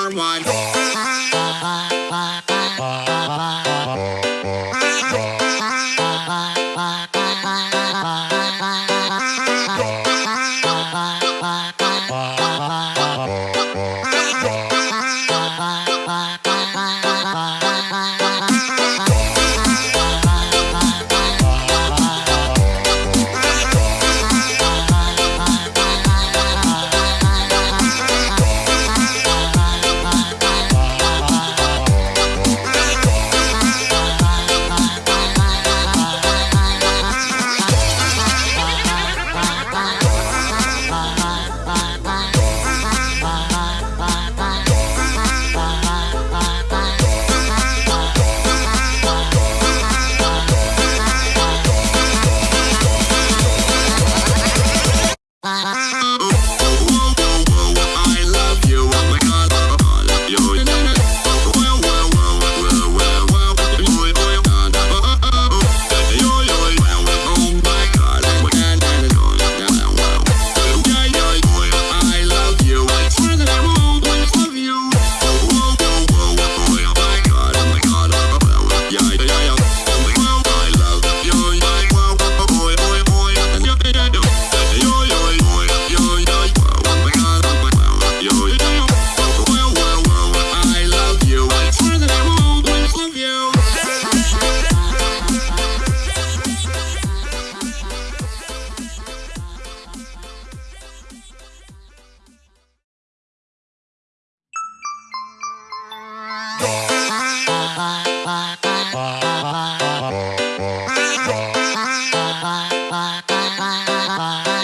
warm one. ba ba ba ba.